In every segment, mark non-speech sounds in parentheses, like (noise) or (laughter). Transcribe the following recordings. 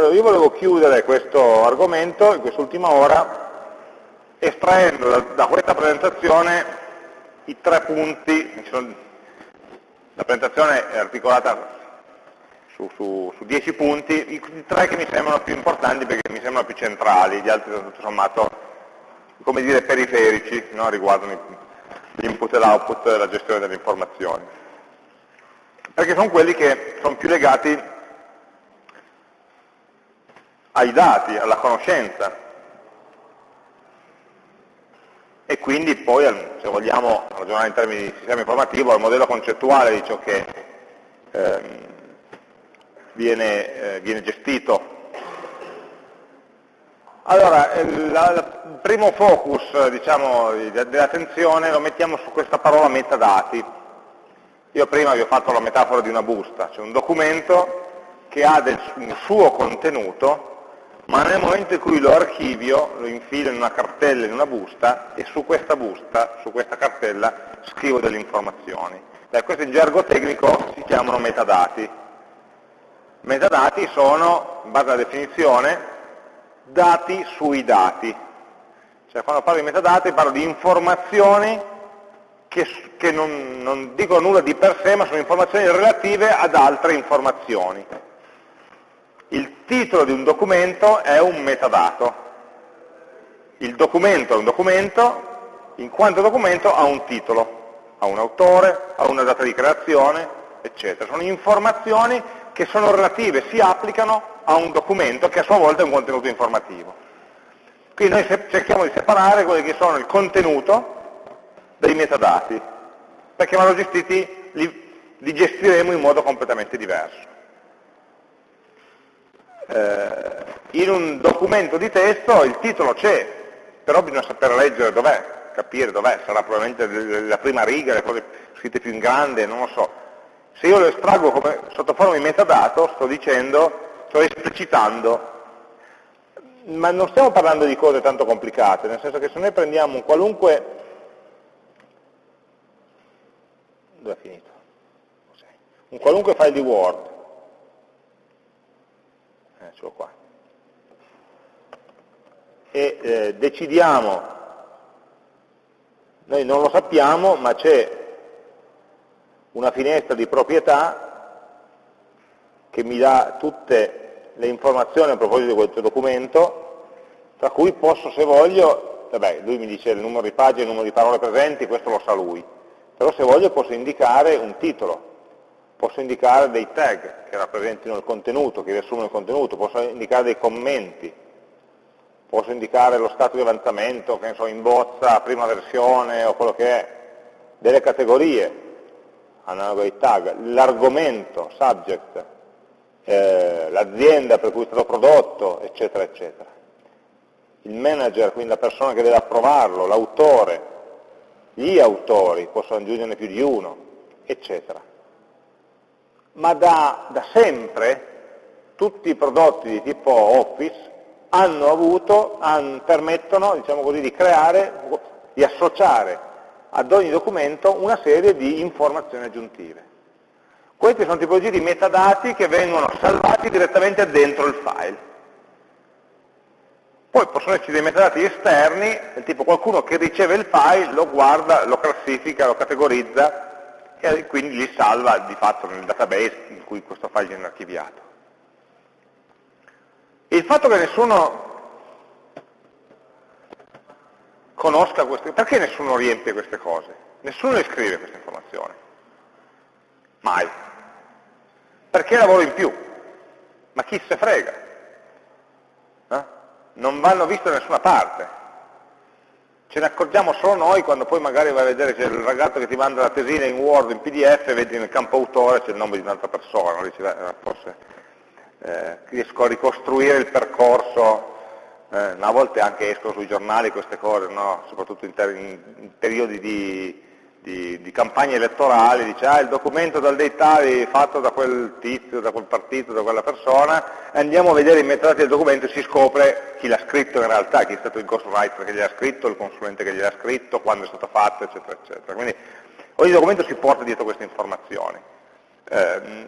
Allora, io volevo chiudere questo argomento in quest'ultima ora estraendo da, da, questa presentazione i tre punti, la presentazione è articolata su, su, su, dieci punti, i, tre che mi sembrano più importanti perché mi sembrano più centrali, gli altri sono tutto sommato, come dire, periferici, no? riguardano l'input e l'output e la gestione delle informazioni. Perché sono quelli che sono più legati ai dati, alla conoscenza. E quindi poi, se vogliamo ragionare in termini di sistema informativo, al modello concettuale di ciò che ehm, viene, eh, viene, gestito. Allora, il primo focus diciamo, dell'attenzione lo mettiamo su questa parola metadati. Io prima vi ho fatto la metafora di una busta, cioè un documento che ha del, un suo contenuto ma nel momento in cui lo archivio, lo infilo in una cartella, in una busta, e su questa busta, su questa cartella, scrivo delle informazioni. Beh, questo in gergo tecnico si chiamano metadati. Metadati sono, in base alla definizione, dati sui dati. Cioè quando parlo di metadati parlo di informazioni che, che non, non dicono nulla di per sé, ma sono informazioni relative ad altre informazioni. Il titolo di un documento è un metadato. Il documento è un documento, in quanto documento ha un titolo, ha un autore, ha una data di creazione, eccetera. Sono informazioni che sono relative, si applicano a un documento che a sua volta è un contenuto informativo. Quindi noi cerchiamo di separare quelli che sono il contenuto dei metadati, perché vanno gestiti, li, li gestiremo in modo completamente diverso eh, in un documento di testo il titolo c'è, però bisogna sapere leggere dov'è, capire dov'è, sarà probabilmente la prima riga, le cose scritte più in grande, non lo so. Se io lo estraggo come, sotto forma di metadato, sto dicendo, sto esplicitando, ma non stiamo parlando di cose tanto complicate, nel senso che se noi prendiamo un qualunque... Dove è finito? Un qualunque file di Word, eccolo qua, e eh, decidiamo, noi non lo sappiamo, ma c'è una finestra di proprietà che mi dà tutte le informazioni a proposito di questo documento, tra cui posso, se voglio, vabbè, lui mi dice il numero di pagine, il numero di parole presenti, questo lo sa lui, però se voglio posso indicare un titolo, posso indicare dei tag che rappresentino il contenuto, che riassumono il contenuto, posso indicare dei commenti, posso indicare lo stato di avanzamento, che ne so, in bozza, prima versione o quello che è, delle categorie, analogo ai tag, l'argomento, subject, eh, l'azienda per cui è stato prodotto, eccetera, eccetera. Il manager, quindi la persona che deve approvarlo, l'autore, gli autori, posso aggiungerne più di uno, eccetera ma da, da sempre tutti i prodotti di tipo Office avuto, hanno, permettono diciamo così, di creare, di associare ad ogni documento una serie di informazioni aggiuntive. Queste sono tipologie di metadati che vengono salvati direttamente dentro il file. Poi possono esserci dei metadati esterni, del tipo qualcuno che riceve il file, lo guarda, lo classifica, lo categorizza e quindi li salva di fatto nel database in cui questo file viene archiviato. Il fatto che nessuno conosca queste, perché nessuno riempie queste cose? Nessuno le scrive queste informazioni. Mai. Perché lavoro in più? Ma chi se frega? Eh? Non vanno viste da nessuna parte ce ne accorgiamo solo noi quando poi magari vai a vedere c'è il ragazzo che ti manda la tesina in Word, in PDF, vedi nel campo autore c'è il nome di un'altra persona, dici, beh, forse eh, riesco a ricostruire il percorso, eh, a volte anche escono sui giornali queste cose, no? soprattutto in, in periodi di, di, di, campagne elettorali, dice ah il documento dal date tali fatto da quel tizio, da quel partito, da quella persona, andiamo a vedere i metadati del documento e si scopre chi l'ha scritto in realtà, chi è stato il ghostwriter che gliel'ha scritto, il consulente che gliel'ha scritto, quando è stato fatto, eccetera, eccetera. Quindi ogni documento si porta dietro queste informazioni. Eh,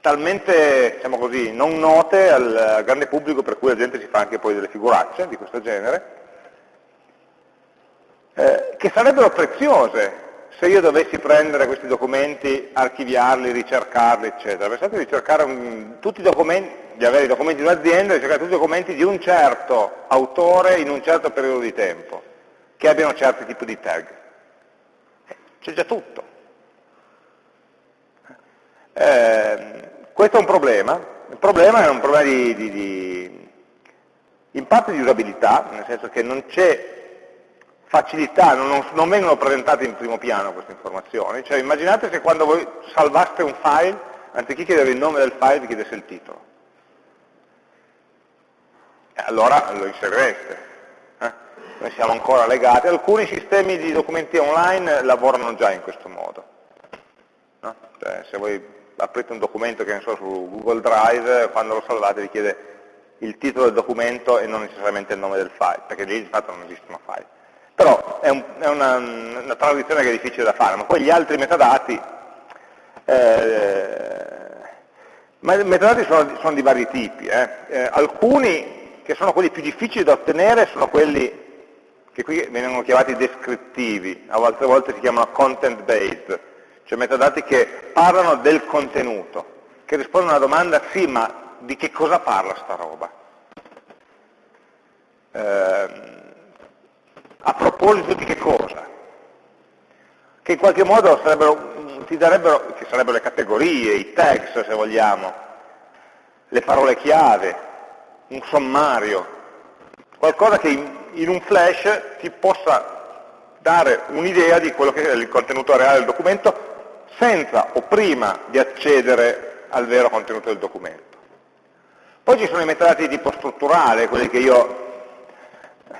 talmente, diciamo così, non note al grande pubblico per cui la gente si fa anche poi delle figuracce di questo genere, eh, che sarebbero preziose se io dovessi prendere questi documenti, archiviarli, ricercarli, eccetera. Pensate di ricercare un, tutti i documenti, di avere i documenti di un'azienda, di cercare tutti i documenti di un certo autore in un certo periodo di tempo, che abbiano certi tipi di tag. C'è già tutto. Eh, questo è un problema, il problema è un problema di, di, di in parte di usabilità, nel senso che non c'è facilità, non, non, vengono presentate in primo piano queste informazioni, cioè immaginate se quando voi salvaste un file, anziché chiedere il nome del file, vi chiedesse il titolo. Allora lo inserireste. Eh? Noi siamo ancora legati, alcuni sistemi di documenti online lavorano già in questo modo. No? Cioè, se voi aprite un documento che ne so su Google Drive, quando lo salvate vi chiede il titolo del documento e non necessariamente il nome del file, perché lì di fatto non esistono file. Però è, un, è una, una, transizione che è difficile da fare, ma poi gli altri metadati, eh, ma i metadati sono, sono, di vari tipi. Eh. Eh, alcuni, che sono quelli più difficili da ottenere, sono quelli che qui vengono chiamati descrittivi, a volte, a volte si chiamano content based, cioè metadati che parlano del contenuto, che rispondono alla domanda sì, ma di che cosa parla sta roba? Eh, a proposito di che cosa? Che in qualche modo ti darebbero, che sarebbero le categorie, i tags se vogliamo, le parole chiave, un sommario, qualcosa che in, in un flash ti possa dare un'idea di quello che è il contenuto reale del documento senza o prima di accedere al vero contenuto del documento. Poi ci sono i metadati di tipo strutturale, quelli che io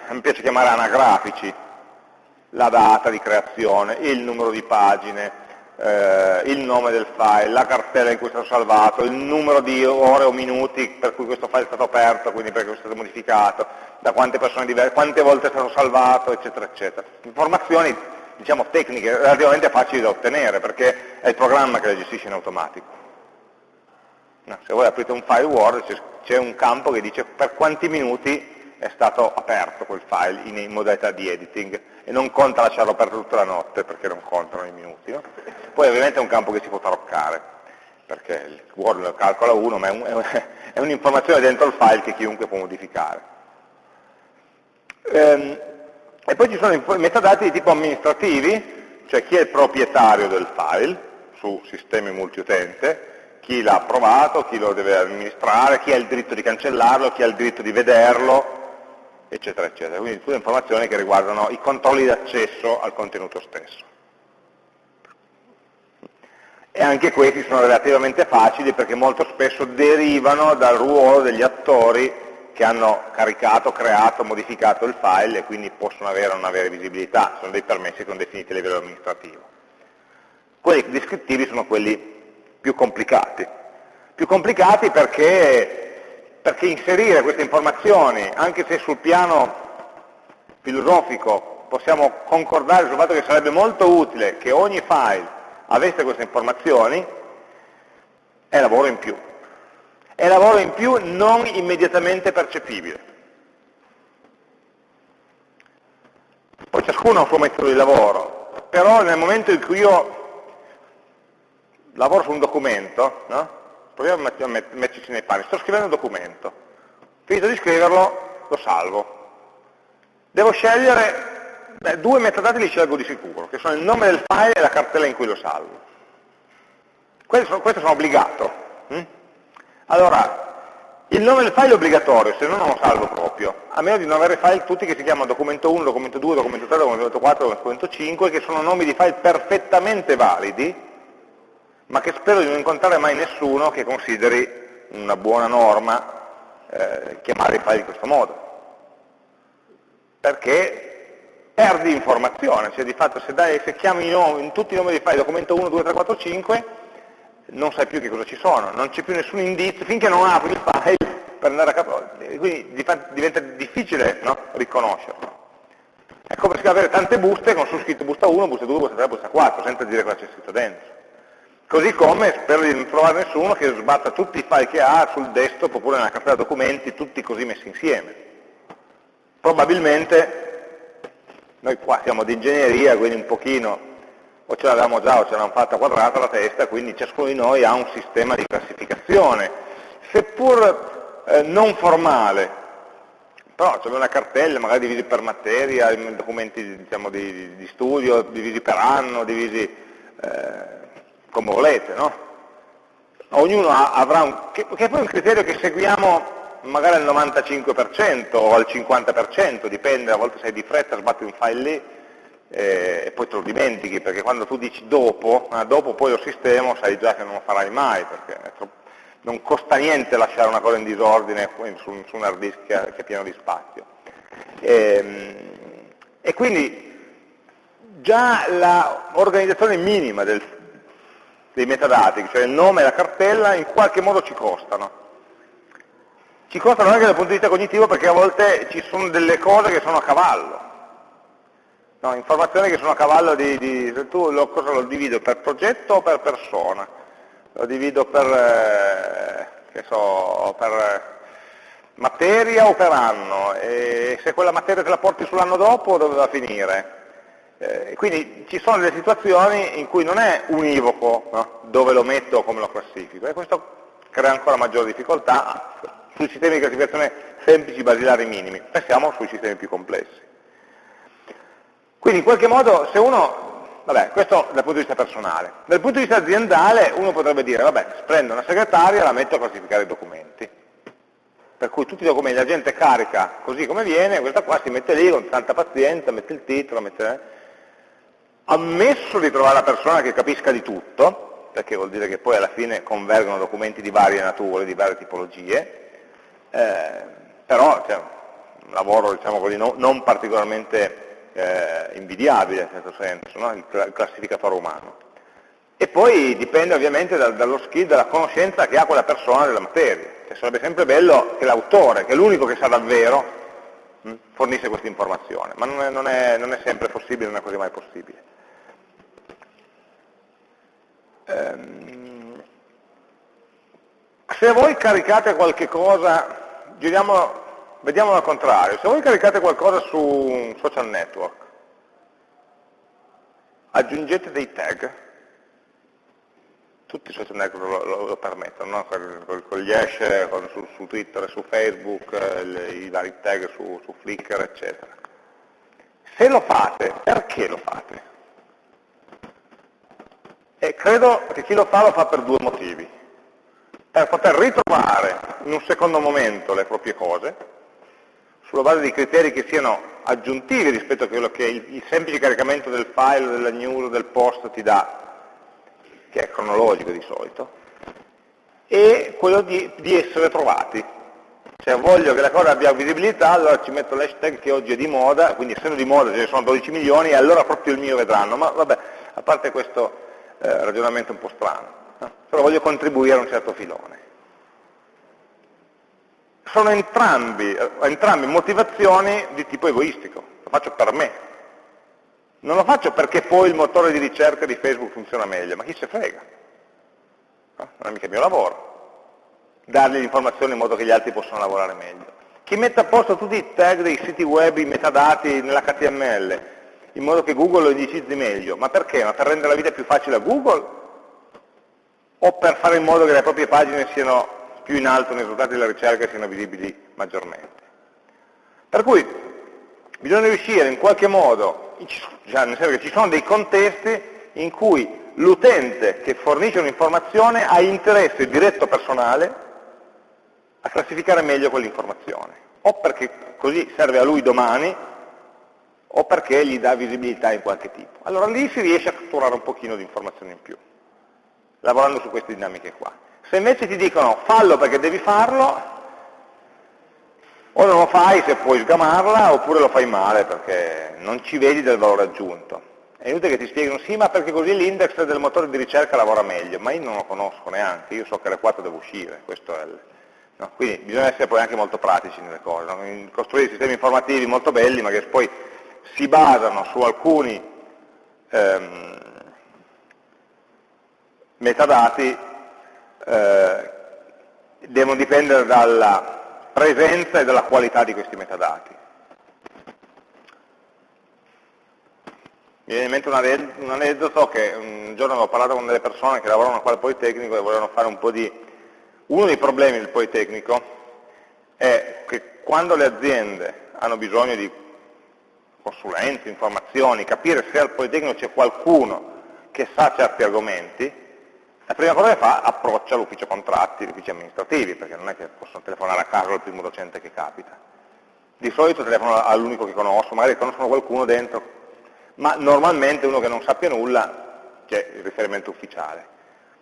mi piace chiamare anagrafici, la data di creazione, il numero di pagine, eh, il nome del file, la cartella in cui è stato salvato, il numero di ore o minuti per cui questo file è stato aperto, quindi perché è stato modificato, da quante persone diverse, quante volte è stato salvato, eccetera, eccetera. Informazioni diciamo, tecniche relativamente facili da ottenere, perché è il programma che le gestisce in automatico. No, se voi aprite un file Word c'è un campo che dice per quanti minuti è stato aperto quel file in, modalità di editing e non conta lasciarlo aperto tutta la notte perché non contano i minuti. No? Poi ovviamente è un campo che si può taroccare, perché il Word lo calcola uno, ma (laughs) è un'informazione dentro il file che chiunque può modificare. Ehm, e poi ci sono i metadati di tipo amministrativi, cioè chi è il proprietario del file su sistemi multiutente, chi l'ha approvato, chi lo deve amministrare, chi ha il diritto di cancellarlo, chi ha il diritto di vederlo, eccetera, eccetera. Quindi tutte informazioni che riguardano i controlli d'accesso al contenuto stesso. E anche questi sono relativamente facili perché molto spesso derivano dal ruolo degli attori che hanno caricato, creato, modificato il file e quindi possono avere o non avere visibilità, sono dei permessi che sono definiti a livello amministrativo. Quelli descrittivi sono quelli più complicati. Più complicati perché perché inserire queste informazioni, anche se sul piano filosofico possiamo concordare sul fatto che sarebbe molto utile che ogni file avesse queste informazioni, è lavoro in più. È lavoro in più non immediatamente percepibile. Poi ciascuno ha un suo metodo di lavoro, però nel momento in cui io lavoro su un documento, no? Proviamo a metterci nei panni, sto scrivendo un documento, finito di scriverlo, lo salvo. Devo scegliere, beh, due metadati li scelgo di sicuro, che sono il nome del file e la cartella in cui lo salvo. Questo sono, questo sono obbligato. Hm? Allora, il nome del file è obbligatorio, se no non lo salvo proprio, a meno di non avere file tutti che si chiamano documento 1, documento 2, documento 3, documento 4, documento 5, che sono nomi di file perfettamente validi, ma che spero di non incontrare mai nessuno che consideri una buona norma eh, chiamare i file in questo modo. Perché perdi informazione, cioè di fatto se, dai, se chiami nomi, in tutti i nomi dei file, documento 1, 2, 3, 4, 5, non sai più che cosa ci sono, non c'è più nessun indizio, finché non apri il file per andare a capo, quindi diventa difficile no? riconoscerlo. Come se avere tante buste con su scritto busta 1, busta 2, busta 3, busta 4, senza dire cosa c'è scritto dentro. Così come spero di non trovare nessuno che sbatta tutti i file che ha sul desktop oppure nella cartella documenti, tutti così messi insieme. Probabilmente noi qua siamo di ingegneria, quindi un pochino o ce l'avevamo già o ce l'avevamo fatta quadrata la testa, quindi ciascuno di noi ha un sistema di classificazione, seppur eh, non formale, però c'è una cartella, magari divisi per materia, documenti diciamo, di, di, studio, divisi per anno, divisi eh, come volete, no? Ognuno avrà un, che, che è poi un criterio che seguiamo magari al 95% o al 50%, dipende, a volte sei di fretta, sbatti un file lì eh, e poi te lo dimentichi, perché quando tu dici dopo, ah, dopo poi lo sistemo, sai già che non lo farai mai, perché non costa niente lasciare una cosa in disordine su, su un hard disk che, che, è pieno di spazio. E, ehm, e quindi già l'organizzazione minima del, dei metadati, cioè il nome e la cartella, in qualche modo ci costano. Ci costano anche dal punto di vista cognitivo perché a volte ci sono delle cose che sono a cavallo. No, informazioni che sono a cavallo di, di tu lo, cosa lo divido per progetto o per persona? Lo divido per, eh, so, per materia o per anno? E se quella materia te la porti sull'anno dopo dove va a finire? Eh, quindi ci sono delle situazioni in cui non è univoco no? dove lo metto o come lo classifico e questo crea ancora maggiore difficoltà sui sistemi di classificazione semplici, basilari, minimi. Pensiamo sui sistemi più complessi. Quindi in qualche modo se uno, vabbè, questo dal punto di vista personale, dal punto di vista aziendale uno potrebbe dire, vabbè, prendo una segretaria e la metto a classificare i documenti. Per cui tutti i documenti la gente carica così come viene, questa qua si mette lì con tanta pazienza, mette il titolo, mette ammesso di trovare la persona che capisca di tutto, perché vuol dire che poi alla fine convergono documenti di varie nature, di varie tipologie, eh, però cioè, un lavoro diciamo così, no, non particolarmente eh, invidiabile in certo senso, no? il, il, classificatore umano. E poi dipende ovviamente dal, dallo skill, dalla conoscenza che ha quella persona della materia. Cioè, sarebbe sempre bello che l'autore, che è l'unico che sa davvero, mh, fornisse questa informazione, ma non è, non, è, non è sempre possibile, non è così mai possibile. Ehm, se voi caricate qualche cosa, giriamo, vediamolo al contrario, se voi caricate qualcosa su un social network, aggiungete dei tag, tutti i social network lo, lo, lo permettono, no? con, con, gli hash con, su, su, Twitter, su Facebook, le, i vari tag su, su Flickr, eccetera. Se lo fate, perché lo fate? E credo che chi lo fa lo fa per due motivi. Per poter ritrovare in un secondo momento le proprie cose, sulla base di criteri che siano aggiuntivi rispetto a quello che il, il semplice caricamento del file, della news, del post ti dà, che è cronologico di solito, e quello di, di essere trovati. Cioè voglio che la cosa abbia visibilità, allora ci metto l'hashtag che oggi è di moda, quindi essendo di moda ce ne sono 12 milioni, e allora proprio il mio vedranno. Ma vabbè, a parte questo eh, ragionamento un po' strano, no? però voglio contribuire a un certo filone. Sono entrambi, eh, entrambi motivazioni di tipo egoistico, lo faccio per me. Non lo faccio perché poi il motore di ricerca di Facebook funziona meglio, ma chi se frega? No? Non è mica il mio lavoro dargli l'informazione in modo che gli altri possano lavorare meglio. Chi mette a posto tutti i tag dei siti web, i metadati nell'HTML, in modo che Google lo indicizzi meglio. Ma perché? Ma per rendere la vita più facile a Google? O per fare in modo che le proprie pagine siano più in alto nei risultati della ricerca e siano visibili maggiormente? Per cui bisogna riuscire in qualche modo, cioè nel senso che ci sono dei contesti in cui l'utente che fornisce un'informazione ha interesse diretto personale a classificare meglio quell'informazione, o perché così serve a lui domani o perché gli dà visibilità in qualche tipo. Allora lì si riesce a catturare un pochino di informazioni in più, lavorando su queste dinamiche qua. Se invece ti dicono fallo perché devi farlo, o non lo fai se puoi sgamarla, oppure lo fai male perché non ci vedi del valore aggiunto. È inutile che ti spieghino, sì, ma perché così l'index del motore di ricerca lavora meglio, ma io non lo conosco neanche, io so che alle 4 devo uscire, questo è il... no? Quindi bisogna essere poi anche molto pratici nelle cose, no? costruire sistemi informativi molto belli, ma che poi si basano su alcuni, ehm, metadati eh, devono dipendere dalla presenza e dalla qualità di questi metadati. Mi viene in mente un aneddoto che un giorno avevo parlato con delle persone che lavorano qua al Politecnico e volevano fare un po' di... Uno dei problemi del Politecnico è che quando le aziende hanno bisogno di consulenze, informazioni, capire se al Politecnico c'è qualcuno che sa certi argomenti, la prima cosa che fa approccia l'ufficio contratti, gli uffici amministrativi, perché non è che possono telefonare a caso al primo docente che capita. Di solito telefonano all'unico che conosco, magari conoscono qualcuno dentro, ma normalmente uno che non sappia nulla c'è il riferimento ufficiale.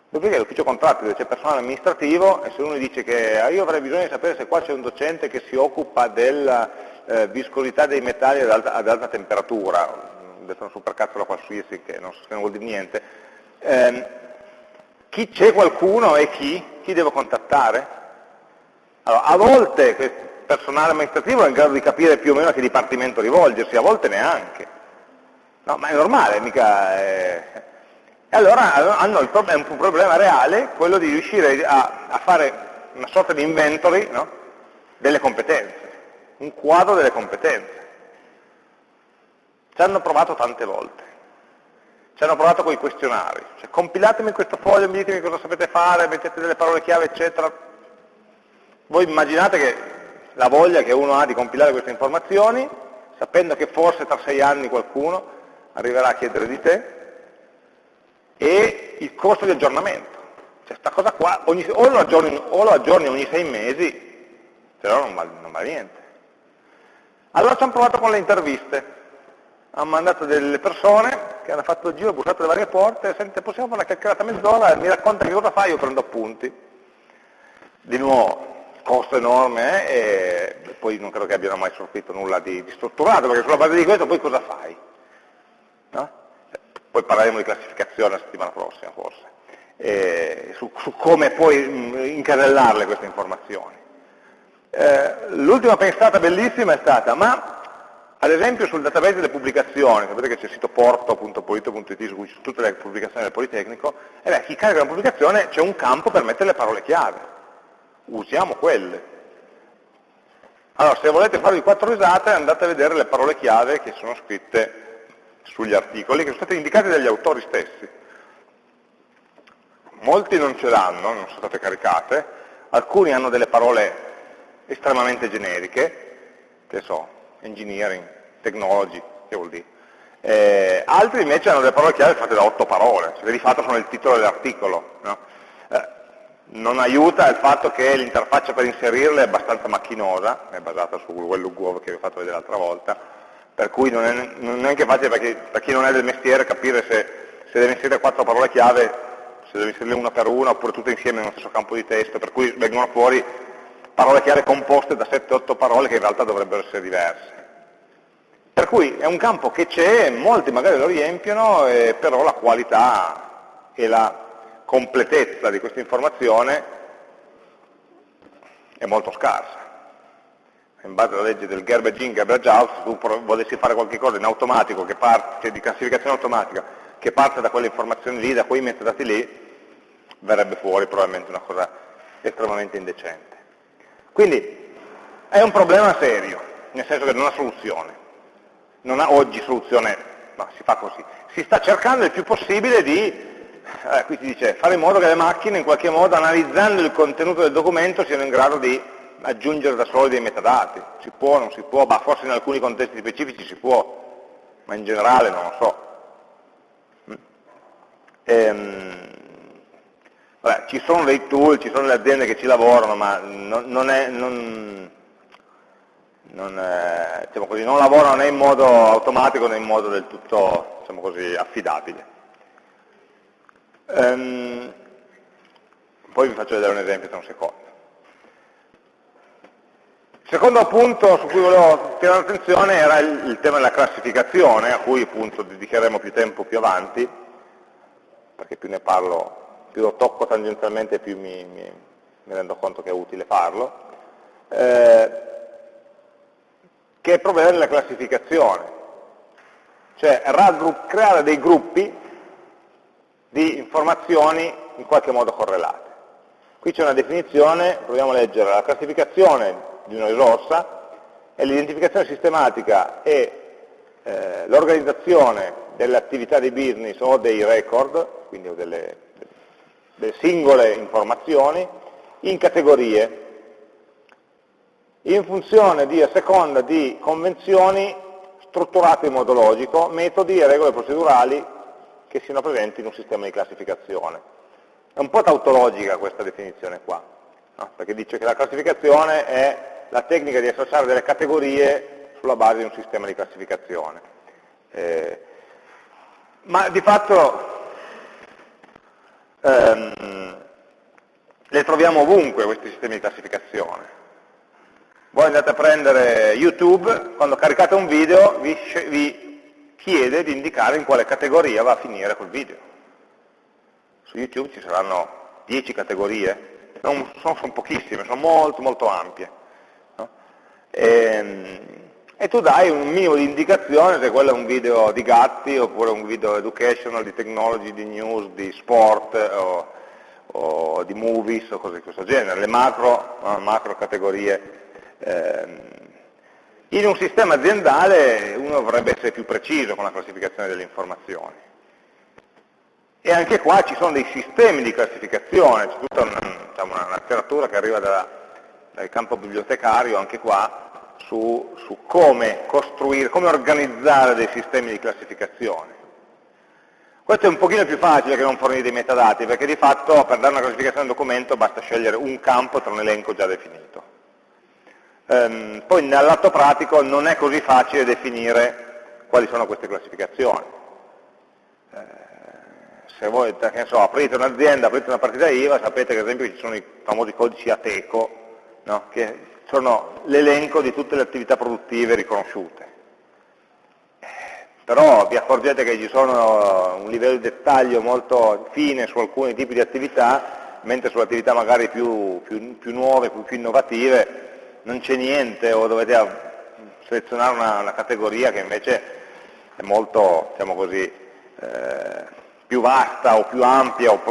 Dopodiché l'ufficio contratti dove c'è personale amministrativo e se uno dice che ah, io avrei bisogno di sapere se qua c'è un docente che si occupa della eh, viscosità dei metalli ad alta, ad alta temperatura, adesso una supercazzola qualsiasi che non, non vuol dire niente, eh, chi c'è qualcuno e chi? Chi devo contattare? Allora, a volte il personale amministrativo è in grado di capire più o meno a che dipartimento rivolgersi, a volte neanche. No, ma è normale, mica... È... E allora hanno il problem un problema reale, quello di riuscire a, a fare una sorta di inventory no? delle competenze, un quadro delle competenze. Ci hanno provato tante volte. Ci hanno provato con i questionari, cioè compilatemi questo foglio, mi ditemi cosa sapete fare, mettete delle parole chiave, eccetera. Voi immaginate che la voglia che uno ha di compilare queste informazioni, sapendo che forse tra sei anni qualcuno arriverà a chiedere di te, e il costo di aggiornamento. Cioè sta cosa qua, ogni, o, lo aggiorni, o, lo aggiorni, ogni sei mesi, no non vale, non vale niente. Allora ci hanno provato con le interviste hanno mandato delle persone che hanno fatto il giro, bussato le varie porte, sente possiamo fare una chiacchierata mezz'ora, mi racconta che cosa fai, io prendo appunti. Di nuovo, costo enorme eh, e poi non credo che abbiano mai sortito nulla di, di, strutturato, perché sulla base di questo poi cosa fai? No? Poi parleremo di classificazione la settimana prossima forse, eh, su, su, come poi mh, incasellarle queste informazioni. Eh, L'ultima pensata bellissima è stata, ma ad esempio sul database delle pubblicazioni, sapete che c'è il sito porto.polito.it su cui ci sono tutte le pubblicazioni del Politecnico, e beh, chi carica una pubblicazione c'è un campo per mettere le parole chiave. Usiamo quelle. Allora, se volete farvi quattro risate, andate a vedere le parole chiave che sono scritte sugli articoli, che sono state indicate dagli autori stessi. Molti non ce l'hanno, non sono state caricate, alcuni hanno delle parole estremamente generiche, che so, engineering, technology, che vuol dire. Eh, altri invece hanno delle parole chiave fatte da otto parole, cioè di fatto sono il titolo dell'articolo. No? Eh, non aiuta il fatto che l'interfaccia per inserirle è abbastanza macchinosa, è basata su Google che vi ho fatto vedere l'altra volta, per cui non è, non è neanche facile perché, per chi non è del mestiere capire se, se deve inserire quattro parole chiave, se deve inserirle una per una oppure tutte insieme nello stesso campo di testo, per cui vengono fuori parole chiave composte da 7-8 parole che in realtà dovrebbero essere diverse. Per cui è un campo che c'è, molti magari lo riempiono, eh, però la qualità e la completezza di questa informazione è molto scarsa. In base alla legge del garbage in, garbage out, se tu volessi fare qualcosa in automatico, parte, cioè di classificazione automatica, che parte da quelle informazioni lì, da quei metadati lì, verrebbe fuori probabilmente una cosa estremamente indecente. Quindi è un problema serio, nel senso che non ha soluzione non ha oggi soluzione, no, si fa così. Si sta cercando il più possibile di, eh, qui si dice, fare in modo che le macchine in qualche modo, analizzando il contenuto del documento, siano in grado di aggiungere da soli dei metadati. Si può, non si può, ma forse in alcuni contesti specifici si può, ma in generale non lo so. Mm. Ehm, vabbè, ci sono dei tool, ci sono le aziende che ci lavorano, ma non, non è... Non, non, eh, diciamo così, lavorano né in modo automatico né in modo del tutto diciamo così, affidabile. Ehm, poi vi faccio vedere un esempio tra un secondo. Il secondo punto su cui volevo tirare l'attenzione era il, il, tema della classificazione, a cui appunto dedicheremo più tempo più avanti, perché più ne parlo, più lo tocco tangenzialmente, più mi, mi, mi rendo conto che è utile farlo. Eh, che è il problema della classificazione, cioè creare dei gruppi di informazioni in qualche modo correlate. Qui c'è una definizione, proviamo a leggere, la classificazione di una risorsa è l'identificazione sistematica e eh, l'organizzazione delle attività di business o dei record, quindi delle, delle singole informazioni, in categorie, in funzione di, a seconda di convenzioni strutturate in modo logico, metodi e regole procedurali che siano presenti in un sistema di classificazione. È un po' tautologica questa definizione qua, no? perché dice che la classificazione è la tecnica di associare delle categorie sulla base di un sistema di classificazione. Eh, ma di fatto ehm, le troviamo ovunque questi sistemi di classificazione. Voi andate a prendere YouTube, quando caricate un video vi, vi chiede di indicare in quale categoria va a finire quel video. Su YouTube ci saranno 10 categorie, non sono, sono pochissime, sono molto molto ampie. No? E, ehm, e, tu dai un minimo di indicazione se quello è un video di gatti oppure un video educational, di technology, di news, di sport o, o di movies o cose di questo genere, le macro, macro categorie Ehm, in un sistema aziendale uno dovrebbe essere più preciso con la classificazione delle informazioni. E anche qua ci sono dei sistemi di classificazione, c'è tutta una, diciamo, una letteratura che arriva da, dal campo bibliotecario, anche qua, su, su come costruire, come organizzare dei sistemi di classificazione. Questo è un pochino più facile che non fornire dei metadati, perché di fatto per dare una classificazione a un documento basta scegliere un campo tra un elenco già definito. Ehm, poi nell'atto pratico non è così facile definire quali sono queste classificazioni. Eh, se voi so, aprite un'azienda, aprite una partita IVA, sapete che ad esempio ci sono i famosi codici ATECO, no? che sono l'elenco di tutte le attività produttive riconosciute. Eh, però vi accorgete che ci sono un livello di dettaglio molto fine su alcuni tipi di attività, mentre sulle attività magari più, più, più nuove, più, più innovative, non c'è niente o dovete selezionare una, una, categoria che invece è molto, diciamo così, eh, più vasta o più ampia o,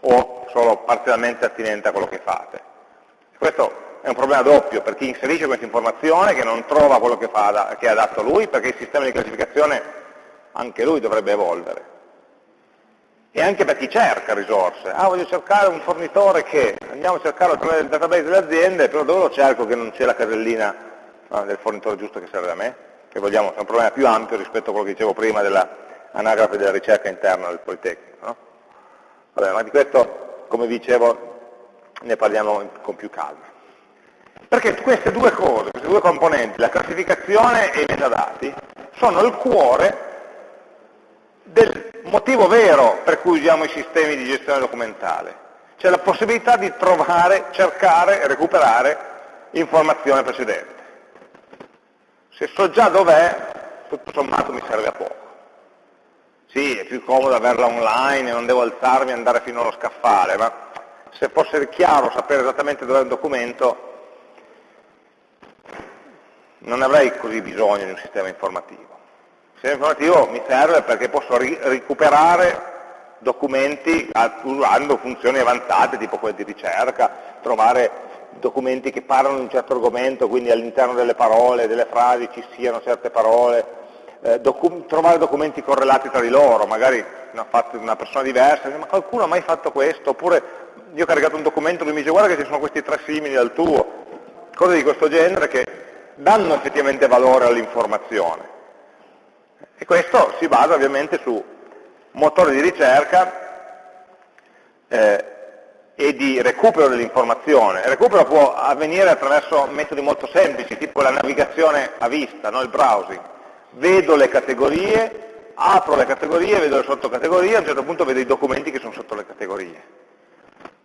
o, solo parzialmente attinente a quello che fate. Questo è un problema doppio per chi inserisce questa informazione che non trova quello che, fa, che è adatto a lui perché il sistema di classificazione anche lui dovrebbe evolvere e anche per chi cerca risorse. Ah, voglio cercare un fornitore che, andiamo a cercarlo attraverso il database delle aziende, però dove lo cerco che non c'è la casellina no, del fornitore giusto che serve a me? Che vogliamo, è un problema più ampio rispetto a quello che dicevo prima dell'anagrafe della ricerca interna del Politecnico. No? Vabbè, ma di questo, come dicevo, ne parliamo con più calma. Perché queste due cose, queste due componenti, la classificazione e i metadati, sono il cuore del motivo vero per cui usiamo i sistemi di gestione documentale, cioè la possibilità di trovare, cercare e recuperare informazione precedente. Se so già dov'è, tutto sommato mi serve a poco. Sì, è più comodo averla online e non devo alzarmi e andare fino allo scaffale, ma se fosse chiaro sapere esattamente dov'è il documento, non avrei così bisogno di un sistema informativo. Il sistema informativo mi serve perché posso ri recuperare documenti usando funzioni avanzate tipo quelle di ricerca, trovare documenti che parlano di un certo argomento, quindi all'interno delle parole, delle frasi ci siano certe parole, eh, docu trovare documenti correlati tra di loro, magari fatto una persona diversa, ma qualcuno ha mai fatto questo, oppure io ho caricato un documento e mi dice guarda che ci sono questi tre simili al tuo, cose di questo genere che danno effettivamente valore all'informazione. E questo si basa ovviamente su motori di ricerca eh, e di recupero dell'informazione. Il recupero può avvenire attraverso metodi molto semplici, tipo la navigazione a vista, no? il browsing. Vedo le categorie, apro le categorie, vedo le sottocategorie, a un certo punto vedo i documenti che sono sotto le categorie.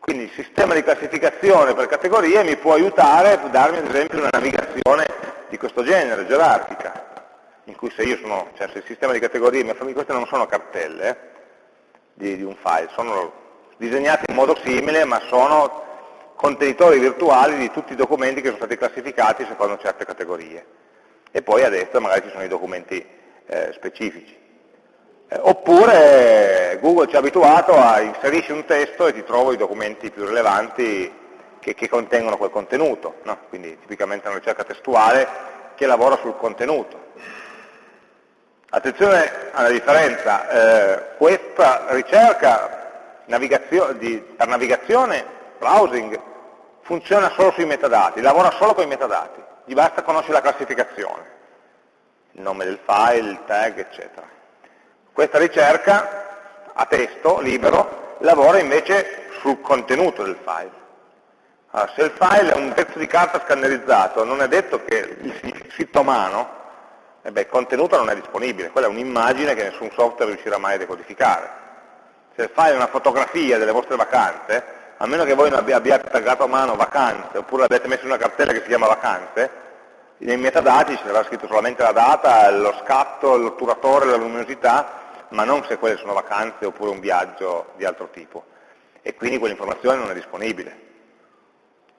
Quindi il sistema di classificazione per categorie mi può aiutare a darmi ad esempio una navigazione di questo genere, gerarchica in cui se io sono, cioè se il sistema di categorie queste non sono cartelle eh, di, di, un file, sono disegnate in modo simile, ma sono contenitori virtuali di tutti i documenti che sono stati classificati secondo certe categorie. E poi a destra magari ci sono i documenti eh, specifici. Eh, oppure Google ci ha abituato a inserisci un testo e ti trovo i documenti più rilevanti che, che contengono quel contenuto, no? quindi tipicamente una ricerca testuale che lavora sul contenuto. Attenzione alla differenza, eh, questa ricerca navigazio di, per navigazione, browsing, funziona solo sui metadati, lavora solo con i metadati, gli basta conoscere la classificazione, il nome del file, il tag, eccetera. Questa ricerca a testo libero lavora invece sul contenuto del file. Allora, se il file è un pezzo di carta scannerizzato, non è detto che il sito a mano, eh beh, il contenuto non è disponibile, quella è un'immagine che nessun software riuscirà mai a decodificare. Se il file è una fotografia delle vostre vacanze, a meno che voi non abbiate taggato a mano vacanze, oppure l'abbiate messo in una cartella che si chiama vacanze, nei metadati ci sarà scritto solamente la data, lo scatto, l'otturatore, la luminosità, ma non se quelle sono vacanze oppure un viaggio di altro tipo. E quindi quell'informazione non è disponibile.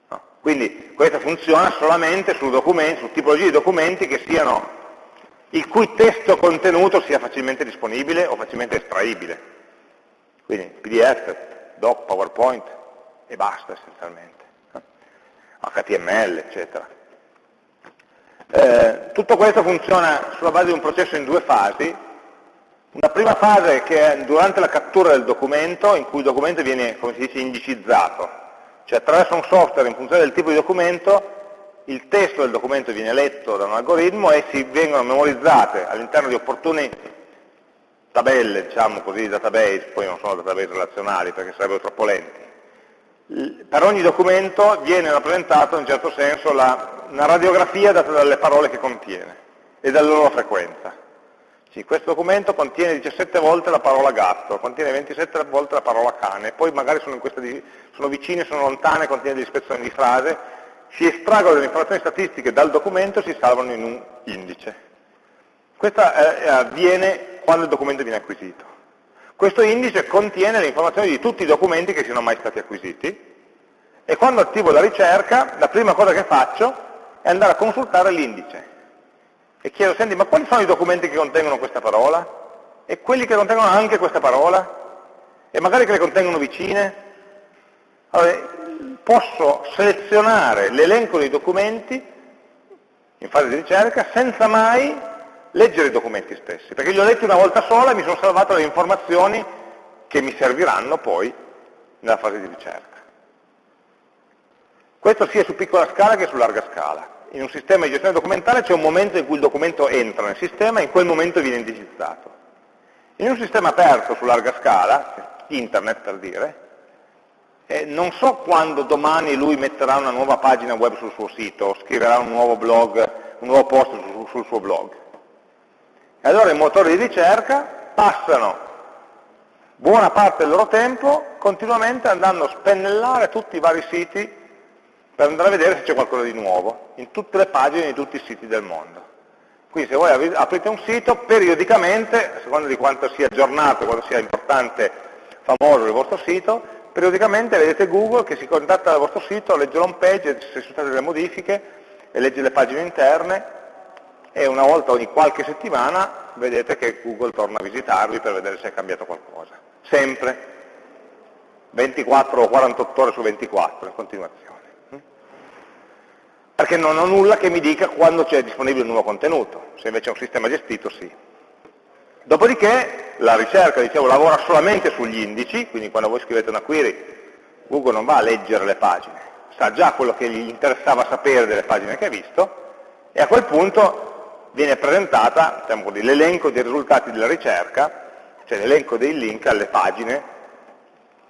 No. Quindi questa funziona solamente su, su tipologie di documenti che siano, il cui testo contenuto sia facilmente disponibile o facilmente estraibile. Quindi PDF, doc, PowerPoint e basta essenzialmente. HTML, eccetera. Eh, tutto questo funziona sulla base di un processo in due fasi, una prima fase che è durante la cattura del documento, in cui il documento viene, come si dice, indicizzato, cioè attraverso un software in funzione del tipo di documento, il testo del documento viene letto da un algoritmo e si vengono memorizzate all'interno di opportune tabelle, diciamo così, database, poi non sono database relazionali perché sarebbero troppo lenti. Per ogni documento viene rappresentato in un certo senso la, una radiografia data dalle parole che contiene e dalla loro frequenza. Sì, questo documento contiene 17 volte la parola gatto, contiene 27 volte la parola cane, poi magari sono, di, sono vicine, sono lontane, contiene delle ispezioni di frase, si estraggono delle informazioni statistiche dal documento e si salvano in un indice. Questo eh, avviene quando il documento viene acquisito. Questo indice contiene le informazioni di tutti i documenti che siano mai stati acquisiti e quando attivo la ricerca, la prima cosa che faccio è andare a consultare l'indice e chiedo, senti, ma quali sono i documenti che contengono questa parola? E quelli che contengono anche questa parola? E magari che le contengono vicine? Allora, posso selezionare l'elenco dei documenti in fase di ricerca senza mai leggere i documenti stessi, perché li ho letti una volta sola e mi sono salvato le informazioni che mi serviranno poi nella fase di ricerca. Questo sia su piccola scala che su larga scala in un sistema di gestione documentale c'è un momento in cui il documento entra nel sistema e in quel momento viene indicizzato. In un sistema aperto su larga scala, internet per dire, eh, non so quando domani lui metterà una nuova pagina web sul suo sito, scriverà un nuovo blog, un nuovo post sul, sul suo blog. E allora i motori di ricerca passano buona parte del loro tempo continuamente andando a spennellare tutti i vari siti per andare a vedere se c'è qualcosa di nuovo in tutte le pagine di tutti i siti del mondo. Quindi se voi aprite un sito, periodicamente, a seconda di quanto sia aggiornato, quanto sia importante, famoso il vostro sito, periodicamente vedete Google che si contatta dal vostro sito, legge l'home page, se sono state delle modifiche, e legge le pagine interne, e una volta ogni qualche settimana vedete che Google torna a visitarvi per vedere se è cambiato qualcosa. Sempre. 24 o 48 ore su 24 in continuazione perché non ho nulla che mi dica quando c'è disponibile un nuovo contenuto, se invece è un sistema gestito sì. Dopodiché la ricerca, dicevo, lavora solamente sugli indici, quindi quando voi scrivete una query, Google non va a leggere le pagine, sa già quello che gli interessava sapere delle pagine che ha visto, e a quel punto viene presentata diciamo l'elenco dei risultati della ricerca, cioè l'elenco dei link alle pagine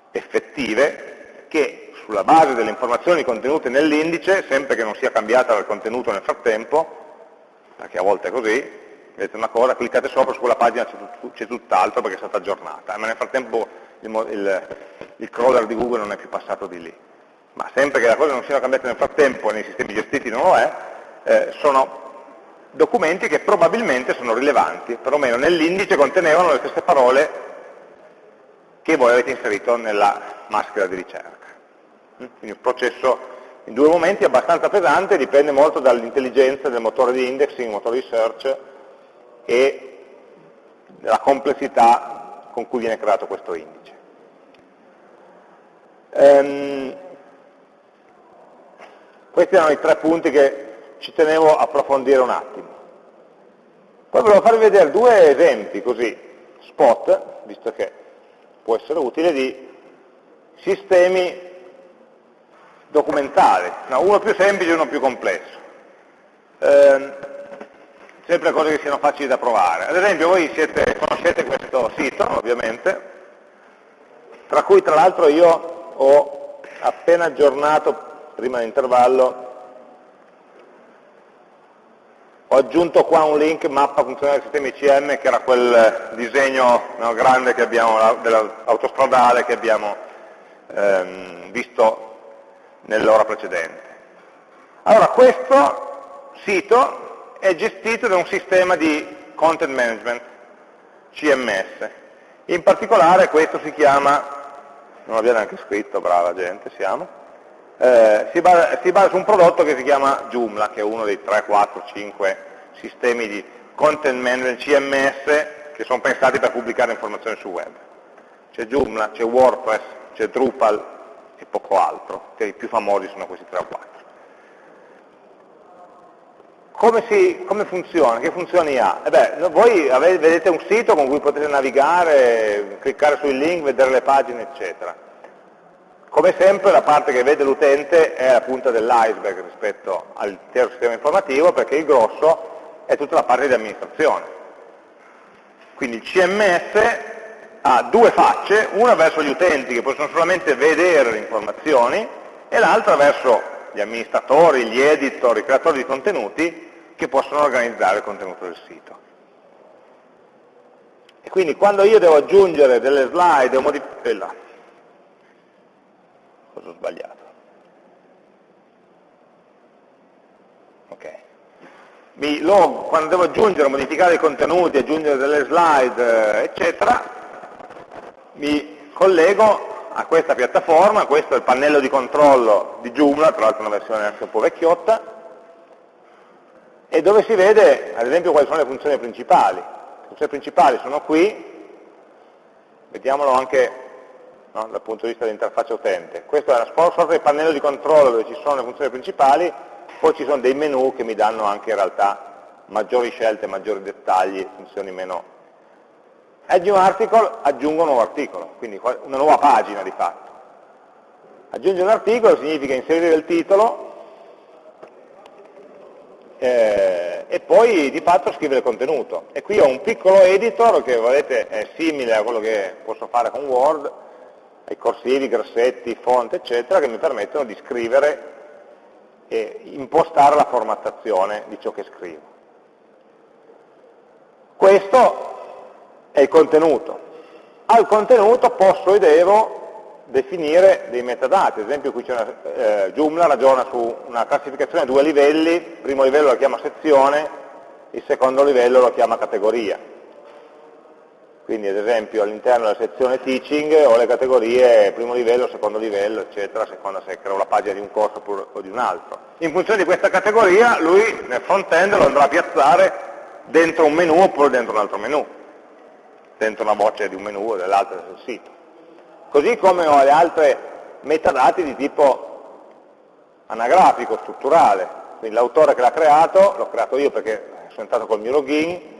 effettive che sulla base delle informazioni contenute nell'indice, sempre che non sia cambiata il contenuto nel frattempo, perché a volte è così, vedete una cosa, cliccate sopra, su quella pagina c'è tutt'altro perché è stata aggiornata, ma nel frattempo il, il, il, crawler di Google non è più passato di lì. Ma sempre che la cosa non sia cambiata nel frattempo, nei sistemi gestiti non lo è, eh, sono documenti che probabilmente sono rilevanti, perlomeno nell'indice contenevano le stesse parole che voi avete inserito nella maschera di ricerca. Quindi un processo in due momenti abbastanza pesante, dipende molto dall'intelligenza del motore di indexing, motore di search e della complessità con cui viene creato questo indice. Ehm, questi erano i tre punti che ci tenevo a approfondire un attimo. Poi volevo farvi vedere due esempi così, spot, visto che può essere utile, di sistemi documentali, no, uno più semplice e uno più complesso. Eh, sempre cose che siano facili da provare. Ad esempio voi siete, conoscete questo sito, ovviamente, tra cui tra l'altro io ho appena aggiornato, prima dell'intervallo, ho aggiunto qua un link mappa funzionale sistemi ICM che era quel disegno no, grande che abbiamo, dell'autostradale che abbiamo ehm, visto nell'ora precedente. Allora, questo sito è gestito da un sistema di content management, CMS. In particolare questo si chiama, non l'abbiamo neanche scritto, brava gente siamo, eh, si, basa, si, basa, su un prodotto che si chiama Joomla, che è uno dei 3, 4, 5 sistemi di content management CMS che sono pensati per pubblicare informazioni sul web. C'è Joomla, c'è WordPress, c'è Drupal, e poco altro, che i più famosi sono questi 3 o 4. Come, si, come funziona? Che funzioni ha? Eh beh, voi avete, vedete un sito con cui potete navigare, cliccare sui link, vedere le pagine, eccetera. Come sempre la parte che vede l'utente è la punta dell'iceberg rispetto all'intero sistema informativo perché il grosso è tutta la parte di amministrazione. Quindi il CMS ha due facce, una verso gli utenti che possono solamente vedere le informazioni e l'altra verso gli amministratori, gli editor, i creatori di contenuti che possono organizzare il contenuto del sito. E quindi quando io devo aggiungere delle slide o modificare... là. Cosa ho sbagliato? Ok. Mi log, quando devo aggiungere modificare i contenuti, aggiungere delle slide, eccetera, mi collego a questa piattaforma, questo è il pannello di controllo di Joomla, tra l'altro una versione anche un po' vecchiotta, e dove si vede ad esempio quali sono le funzioni principali. Le funzioni principali sono qui, vediamolo anche no, dal punto di vista dell'interfaccia utente. Questo è una sorta di pannello di controllo dove ci sono le funzioni principali, poi ci sono dei menu che mi danno anche in realtà maggiori scelte, maggiori dettagli, funzioni meno Add new article aggiungo un nuovo articolo, quindi una nuova pagina di fatto. Aggiungere un articolo significa inserire il titolo eh, e poi di fatto scrivere il contenuto. E qui ho un piccolo editor che vedete è simile a quello che posso fare con Word, ai corsivi, grassetti, font, eccetera, che mi permettono di scrivere e impostare la formattazione di ciò che scrivo. Questo è il contenuto. Al contenuto posso e devo definire dei metadati, ad esempio qui c'è una, eh, Joomla ragiona su una classificazione a due livelli, il primo livello lo chiama sezione, il secondo livello lo chiama categoria. Quindi ad esempio all'interno della sezione teaching ho le categorie primo livello, secondo livello, eccetera, seconda se creo la pagina di un corso o di un altro. In funzione di questa categoria lui nel front-end lo andrà a piazzare dentro un menu oppure dentro un altro menu dentro una voce di un menu o dell'altra sul sito. Così come ho le altre metadati di tipo anagrafico, strutturale, quindi l'autore che l'ha creato, l'ho creato io perché sono entrato col mio login,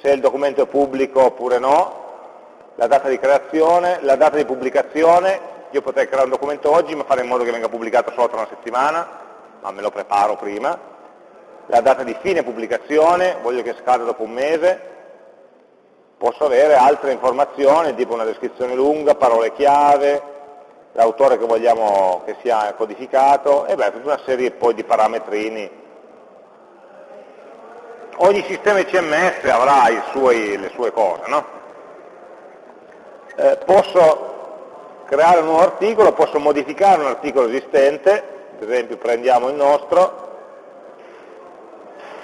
se il documento è pubblico oppure no, la data di creazione, la data di pubblicazione, io potrei creare un documento oggi ma fare in modo che venga pubblicato solo tra una settimana, ma me lo preparo prima, la data di fine pubblicazione, voglio che scada dopo un mese, posso avere altre informazioni, tipo una descrizione lunga, parole chiave, l'autore che vogliamo che sia codificato, e beh, tutta una serie poi di parametrini. Ogni sistema CMS avrà suoi, le sue cose, no? eh, posso creare un nuovo articolo, posso modificare un articolo esistente, ad esempio prendiamo il nostro,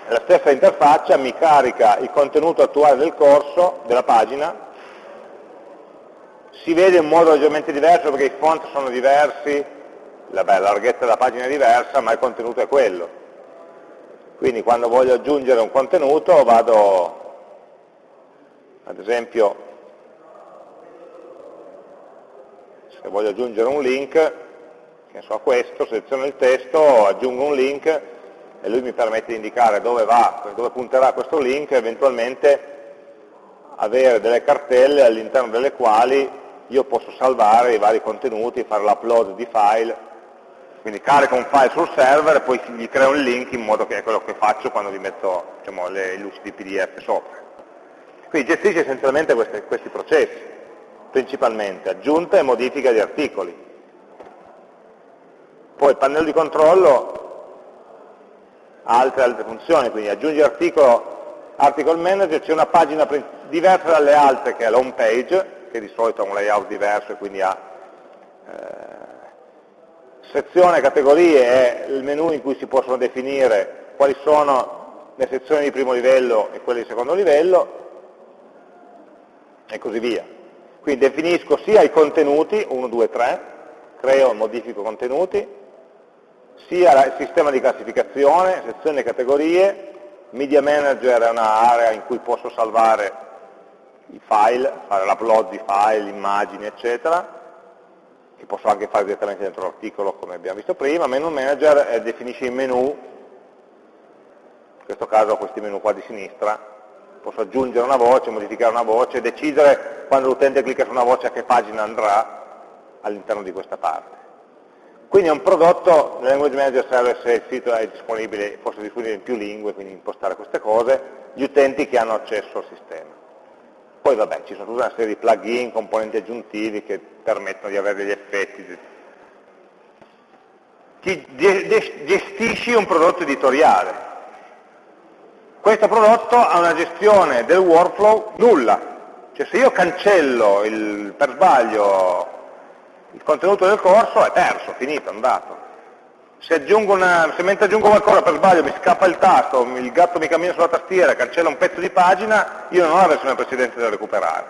la stessa interfaccia mi carica il contenuto attuale del corso, della pagina, si vede in modo leggermente diverso perché i font sono diversi, la, la larghezza della pagina è diversa, ma il contenuto è quello. Quindi quando voglio aggiungere un contenuto vado ad esempio se voglio aggiungere un link, che ne so, questo, seleziono il testo, aggiungo un link e lui mi permette di indicare dove, va, dove punterà questo link e eventualmente avere delle cartelle all'interno delle quali io posso salvare i vari contenuti, fare l'upload di file, quindi carico un file sul server e poi gli creo un link in modo che è quello che faccio quando gli metto diciamo, le luci di PDF sopra. Quindi gestisce essenzialmente questi, questi processi, principalmente aggiunta e modifica di articoli. Poi il pannello di controllo altre, altre funzioni, quindi aggiungi articolo, article manager, c'è una pagina diversa dalle altre che è l'home page, che di solito ha un layout diverso e quindi ha eh, sezione categorie è il menu in cui si possono definire quali sono le sezioni di primo livello e quelle di secondo livello, e così via. Quindi definisco sia i contenuti, 1, 2, 3, creo e modifico contenuti, sia il sistema di classificazione, sezioni e categorie, Media Manager è un'area in cui posso salvare i file, fare l'upload di file, immagini, eccetera, che posso anche fare direttamente dentro l'articolo come abbiamo visto prima, menu manager eh, definisce i menu, in questo caso questi menu qua di sinistra, posso aggiungere una voce, modificare una voce, decidere quando l'utente clicca su una voce a che pagina andrà all'interno di questa parte. Quindi è un prodotto, nel Language Manager serve se il sito è disponibile, fosse disponibile in più lingue, quindi impostare queste cose, gli utenti che hanno accesso al sistema. Poi vabbè, ci sono tutta una serie di plugin, componenti aggiuntivi che permettono di avere degli effetti. Ti gestisci un prodotto editoriale, questo prodotto ha una gestione del workflow nulla, cioè se io cancello il, per sbaglio il contenuto del corso è perso, finito, andato. Se, una, se, mentre aggiungo qualcosa per sbaglio mi scappa il tasto, il gatto mi cammina sulla tastiera, cancella un pezzo di pagina, io non ho la versione precedente da recuperare.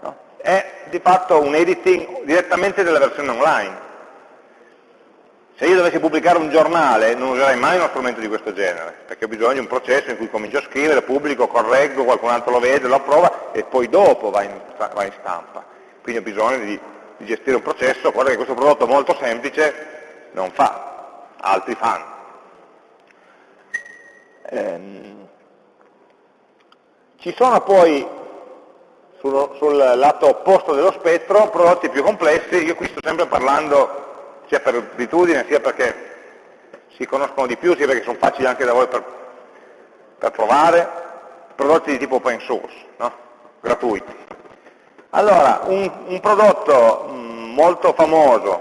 No? È di fatto un editing direttamente della versione online. Se io dovessi pubblicare un giornale non userei mai uno strumento di questo genere, perché ho bisogno di un processo in cui comincio a scrivere, pubblico, correggo, qualcun altro lo vede, lo approva e poi dopo va in, va in stampa. Quindi ho bisogno di, di, gestire un processo, cosa che questo prodotto molto semplice non fa, altri fanno. Ehm, ci sono poi sul, sul lato opposto dello spettro prodotti più complessi, io qui sto sempre parlando sia per abitudine, sia perché si conoscono di più, sia perché sono facili anche da voi per, per provare, prodotti di tipo open source, no? gratuiti. Allora, un, un prodotto mm, molto famoso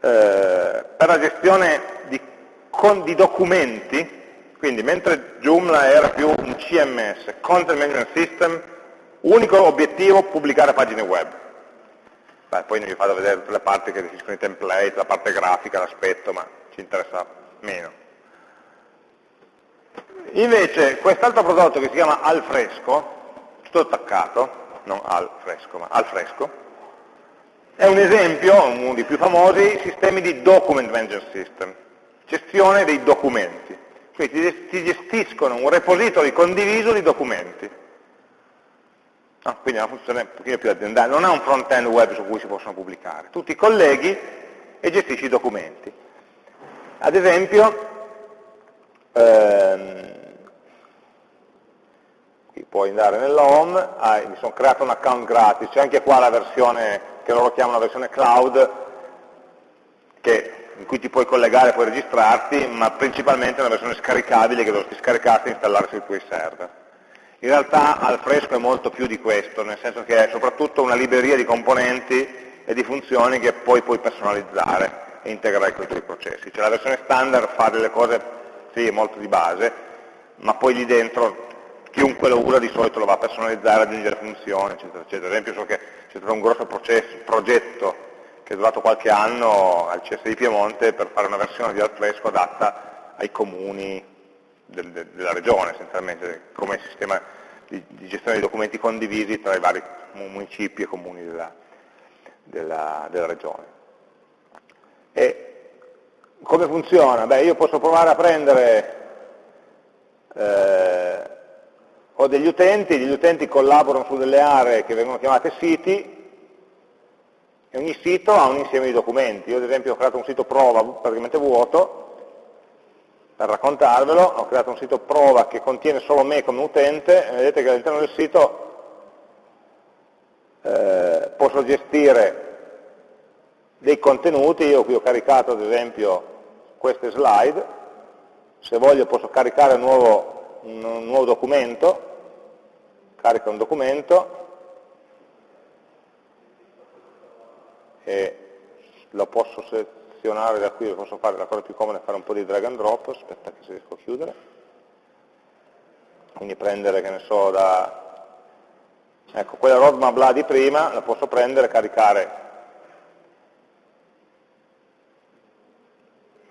eh, per la gestione di, con, di documenti, quindi mentre Joomla era più un CMS, Content Management System, unico obiettivo pubblicare pagine web Beh, poi vi vado vedere tutte le parti che definiscono i template, la parte grafica, l'aspetto, ma ci interessa meno. Invece quest'altro prodotto che si chiama Alfresco, tutto attaccato, non al fresco, ma al fresco, è un esempio, uno dei più famosi, sistemi di document management system, gestione dei documenti. Quindi ti gestiscono un repository condiviso di documenti. No, quindi è una funzione un pochino più aziendale, non ha un front-end web su cui si possono pubblicare. Tu ti colleghi e gestisci i documenti. Ad esempio, ehm, puoi andare nell'home, ah, mi sono creato un account gratis, c'è anche qua la versione che loro chiamano la versione cloud, che, in cui ti puoi collegare, puoi registrarti, ma principalmente è una versione scaricabile che dovresti scaricarti e installare sui tuoi server. In realtà Alfresco è molto più di questo, nel senso che è soprattutto una libreria di componenti e di funzioni che poi puoi personalizzare e integrare con i tuoi processi. Cioè la versione standard fa delle cose, sì, molto di base, ma poi lì dentro chiunque lo usa di solito lo va a personalizzare, aggiungere funzioni, eccetera, eccetera. Ad esempio so che c'è stato un grosso processo, progetto che è durato qualche anno al CS di Piemonte per fare una versione di Alfresco adatta ai comuni del, della regione essenzialmente, come sistema di, di, gestione dei documenti condivisi tra i vari municipi e comuni della, della, della regione. E come funziona? Beh, io posso provare a prendere, eh, ho degli utenti, gli utenti collaborano su delle aree che vengono chiamate siti, e ogni sito ha un insieme di documenti. Io ad esempio ho creato un sito prova praticamente vuoto, per raccontarvelo, ho creato un sito prova che contiene solo me come utente, e vedete che all'interno del sito eh, posso gestire dei contenuti, io qui ho caricato ad esempio queste slide, se voglio posso caricare un nuovo, un nuovo documento, carica un documento e lo posso selezionare da qui, lo posso fare, la cosa più comoda è fare un po' di drag and drop, aspetta che se riesco a chiudere, quindi prendere, che ne so, da... Ecco, quella roadmap là di prima la posso prendere, caricare.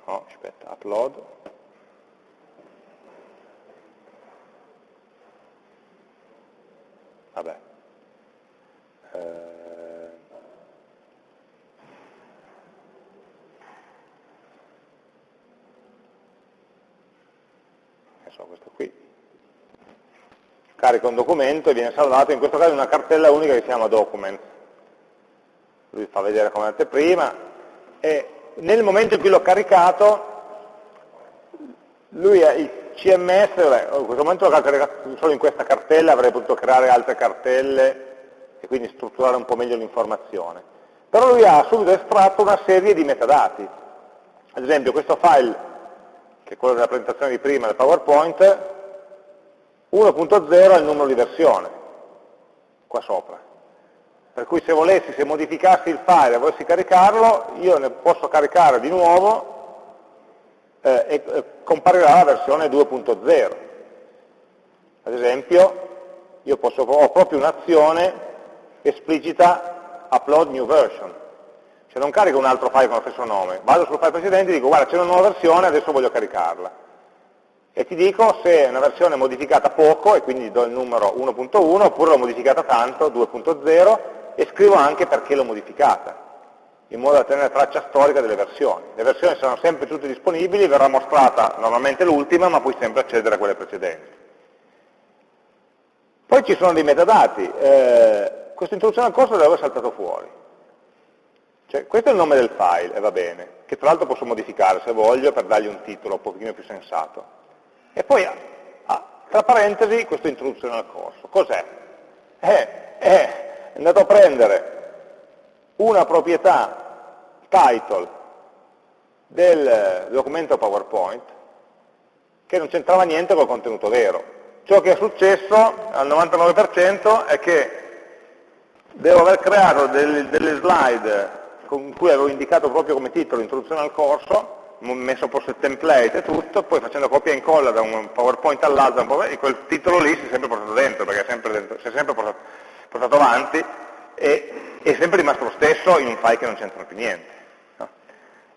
No, aspetta, upload, vabbè, eh, so, questo qui, carica un documento e viene salvato, in questo caso una cartella unica che si chiama document, lui fa vedere come anteprima e nel momento in cui l'ho caricato, lui, il CMS, vabbè, in questo momento solo in questa cartella, avrei potuto creare altre cartelle e quindi strutturare un po' meglio l'informazione. Però lui ha subito estratto una serie di metadati. Ad esempio questo file, che è quello della presentazione di prima del PowerPoint, 1.0 è il numero di versione, qua sopra. Per cui se volessi, se modificassi il file e volessi caricarlo, io ne posso caricare di nuovo eh, e eh, comparirà la versione 2.0. Ad esempio, io posso, ho proprio un'azione esplicita upload new version. Cioè non carico un altro file con lo stesso nome, vado sul file precedente e dico guarda c'è una nuova versione, adesso voglio caricarla. E ti dico se è una versione modificata poco, e quindi do il numero 1.1, oppure l'ho modificata tanto, 2.0, e scrivo anche perché l'ho modificata, in modo da tenere traccia storica delle versioni. Le versioni saranno sempre tutte disponibili, verrà mostrata normalmente l'ultima, ma puoi sempre accedere a quelle precedenti. Poi ci sono dei metadati, eh, questa introduzione al corso dove è saltato fuori. Cioè, questo è il nome del file, e va bene, che tra l'altro posso modificare se voglio per dargli un titolo un pochino più sensato. E poi, ah, tra parentesi, questa introduzione al corso. Cos'è? Eh, eh, è andato a prendere una proprietà title del documento PowerPoint che non c'entrava niente col contenuto vero. Ciò che è successo al 99% è che devo aver creato delle, delle slide con cui avevo indicato proprio come titolo introduzione al corso, messo posto il template e tutto, poi facendo copia e incolla da un PowerPoint all'altro, e quel titolo lì si è sempre portato dentro, perché è sempre, dentro, si è sempre portato, portato avanti e è sempre rimasto lo stesso in un file che non c'entra più niente.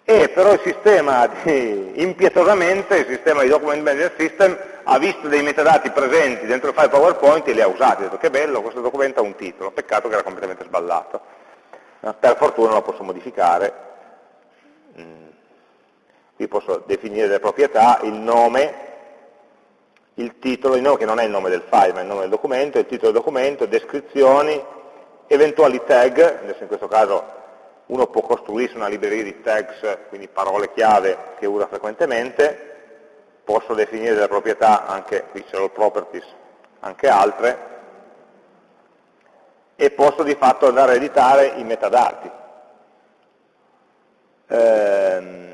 E però il sistema, di, impietosamente, il sistema di Document Management System ha visto dei metadati presenti dentro il file PowerPoint e li ha usati, ha detto che bello, questo documento ha un titolo, peccato che era completamente sballato. Per fortuna lo posso modificare, mm. qui posso definire le proprietà, il nome, il titolo, il nome che non è il nome del file, ma è il nome del documento, il titolo del documento, descrizioni, eventuali tag, adesso in questo caso uno può costruirsi una libreria di tags, quindi parole chiave che usa frequentemente, posso definire delle proprietà, anche qui c'è il properties, anche altre, e posso di fatto andare a editare i metadati. Ehm,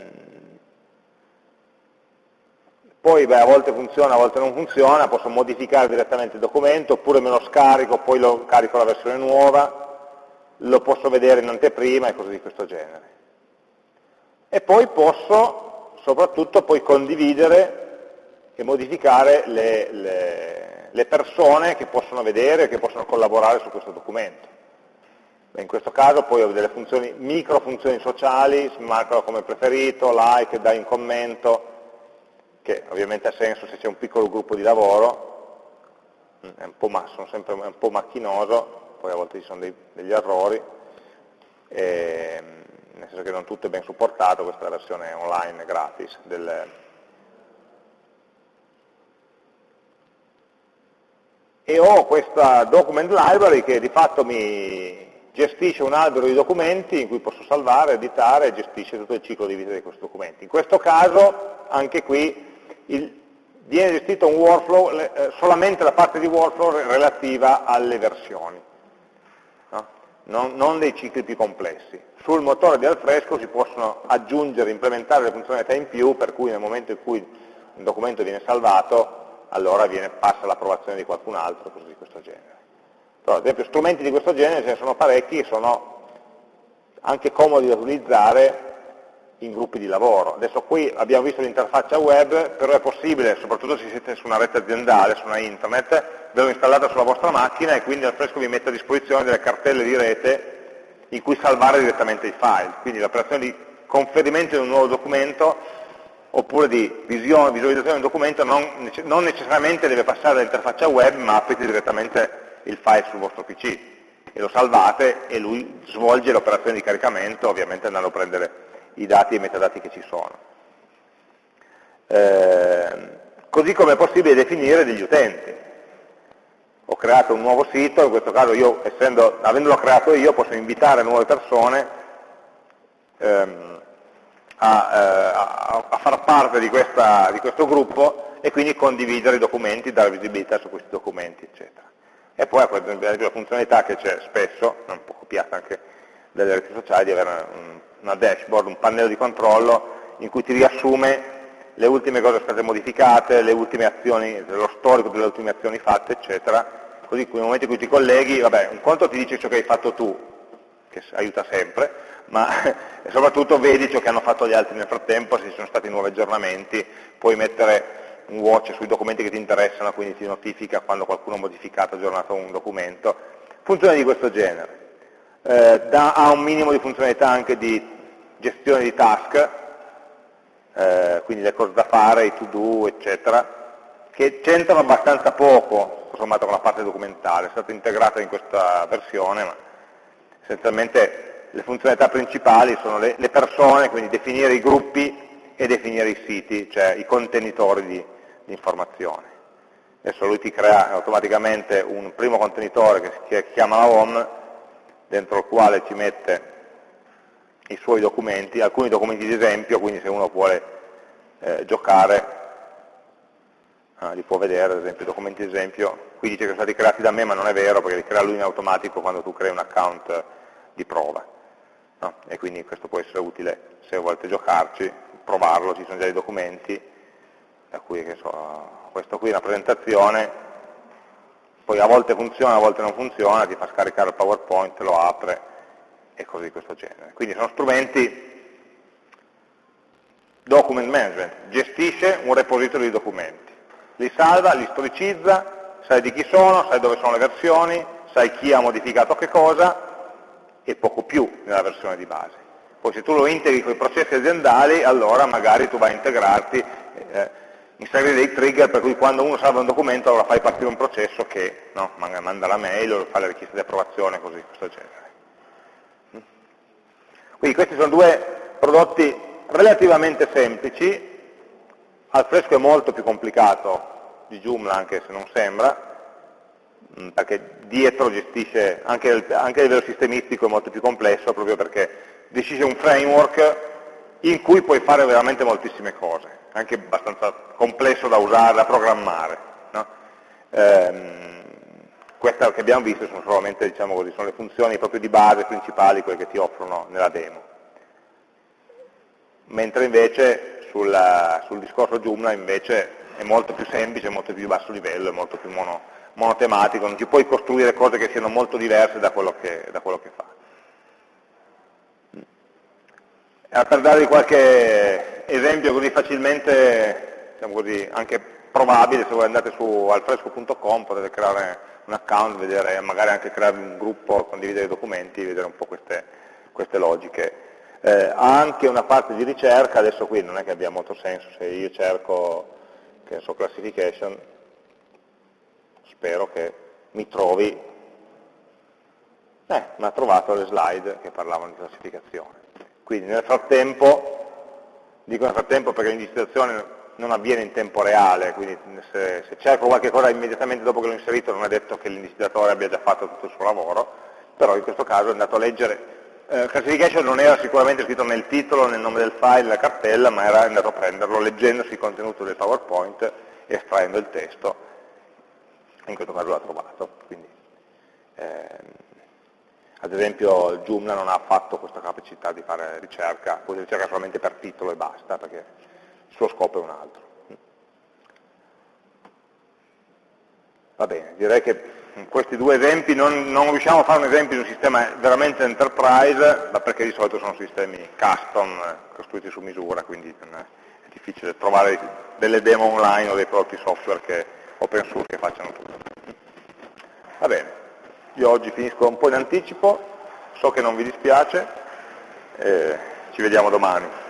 poi beh, a volte funziona, a volte non funziona, posso modificare direttamente il documento, oppure me lo scarico, poi lo carico la versione nuova, lo posso vedere in anteprima e cose di questo genere. E poi posso soprattutto poi condividere e modificare le, le, le persone che possono vedere, che possono collaborare su questo documento. In questo caso poi ho delle funzioni, micro funzioni sociali, si marcano come preferito, like, dai un commento, che ovviamente ha senso se c'è un piccolo gruppo di lavoro, è un sono sempre un po' macchinoso, poi a volte ci sono dei, degli errori, e, nel senso che non tutto è ben supportato, questa è la versione online gratis del, e ho questa document library che di fatto mi gestisce un albero di documenti in cui posso salvare, editare e gestisce tutto il ciclo di vita di questi documenti. In questo caso, anche qui, il, viene gestito un workflow, eh, solamente la parte di workflow relativa alle versioni, no? non, non, dei cicli più complessi. Sul motore di Alfresco si possono aggiungere, implementare le funzionalità in più, per cui nel momento in cui un documento viene salvato, allora viene, passa l'approvazione di qualcun altro, cose di questo genere. Però, ad esempio, strumenti di questo genere ce ne sono parecchi sono anche comodi da utilizzare in gruppi di lavoro. Adesso qui abbiamo visto l'interfaccia web, però è possibile, soprattutto se siete su una rete aziendale, su una internet, averlo installata sulla vostra macchina e quindi Alfresco vi mette a disposizione delle cartelle di rete in cui salvare direttamente i file. Quindi l'operazione di conferimento di un nuovo documento oppure di visione, visualizzazione di un documento non, non necessariamente deve passare dall'interfaccia web, ma aprite direttamente il file sul vostro PC e lo salvate e lui svolge l'operazione di caricamento, ovviamente andando a prendere i dati e i metadati che ci sono. Eh, così come è possibile definire degli utenti. Ho creato un nuovo sito, in questo caso io, essendo, avendolo creato io, posso invitare nuove persone ehm, a, eh, a, a, far parte di, questa, di questo gruppo e quindi condividere i documenti, dare visibilità su questi documenti, eccetera. E poi per esempio la funzionalità che c'è spesso, un po' copiata anche dalle reti sociali, di avere una dashboard, un pannello di controllo in cui ti riassume le ultime cose state modificate, azioni, lo storico delle ultime azioni fatte, eccetera, così nel momento in cui ti colleghi, vabbè, un conto ti dice ciò che hai fatto tu, che aiuta sempre, ma (laughs) soprattutto vedi ciò che hanno fatto gli altri nel frattempo, se ci sono stati nuovi aggiornamenti, puoi mettere un watch sui documenti che ti interessano, quindi ti notifica quando qualcuno ha modificato, aggiornato un documento, funzioni di questo genere. Eh, da, ha un minimo di funzionalità anche di gestione di task, eh, quindi le cose da fare, i to-do, eccetera, che c'entrano abbastanza poco, sommato con la parte documentale, è stata integrata in questa versione, ma essenzialmente le funzionalità principali sono le, le persone, quindi definire i gruppi e definire i siti, cioè i contenitori di, di informazioni. Adesso lui ti crea automaticamente un primo contenitore che si chiama la home, dentro il quale ci mette i suoi documenti, alcuni documenti di esempio, quindi se uno vuole eh, giocare ah, li può vedere, ad esempio documenti di esempio, qui dice che sono stati creati da me, ma non è vero, perché li crea lui in automatico quando tu crei un account di prova. No? E quindi questo può essere utile se volete giocarci, provarlo, ci sono già i documenti, da cui so, questo qui è una presentazione, poi a volte funziona, a volte non funziona, ti fa scaricare il PowerPoint, lo apre e cose di questo genere. Quindi sono strumenti document management, gestisce un repository di documenti, li salva, li storicizza, sai di chi sono, sai dove sono le versioni, sai chi ha modificato che cosa e poco più nella versione di base. Poi se tu lo integri con i processi aziendali, allora magari tu vai a integrarti, eh, inserire dei trigger per cui quando uno salva un documento allora fai partire un processo che no, manda la mail o fa le richieste di approvazione, così, questo genere. Mm. Quindi questi sono due prodotti relativamente semplici, al fresco è molto più complicato di Joomla anche se non sembra, mm, perché dietro gestisce, anche, anche a livello sistemistico è molto più complesso proprio perché decise un framework in cui puoi fare veramente moltissime cose, anche abbastanza complesso da usare, da programmare. No? Ehm, queste che abbiamo visto sono solamente diciamo così, sono le funzioni proprio di base principali, quelle che ti offrono nella demo. Mentre invece sul, sul discorso Joomla invece è molto più semplice, molto più basso livello, è molto più mono, monotematico, non ti puoi costruire cose che siano molto diverse da quello che, da quello che fa. Eh, per darvi qualche esempio così facilmente, diciamo così, anche probabile, se voi andate su alfresco.com potete creare un account, vedere, magari anche creare un gruppo, condividere i documenti, vedere un po' queste, queste logiche. Eh, anche una parte di ricerca, adesso qui non è che abbia molto senso, se io cerco che so, classification, spero che mi trovi, eh, mi ha trovato le slide che parlavano di classificazione. Quindi nel frattempo, dico nel frattempo perché l'indicizzazione non avviene in tempo reale, quindi se, se cerco qualche cosa immediatamente dopo che l'ho inserito non è detto che l'iniziatore abbia già fatto tutto il suo lavoro, però in questo caso è andato a leggere, eh, classification non era sicuramente scritto nel titolo, nel nome del file, nella cartella, ma era andato a prenderlo leggendosi il contenuto del PowerPoint, estraendo il testo, in questo caso l'ha trovato. Quindi, ehm, ad esempio il Joomla non ha affatto questa capacità di fare ricerca, può ricerca solamente per titolo e basta, perché il suo scopo è un altro. Va bene, direi che in questi due esempi non, non, riusciamo a fare un esempio di un sistema veramente enterprise, ma perché di solito sono sistemi custom, costruiti su misura, quindi è difficile trovare delle demo online o dei prodotti software che, open source che facciano tutto. Va bene, io oggi finisco un po' in anticipo, so che non vi dispiace, eh, ci vediamo domani.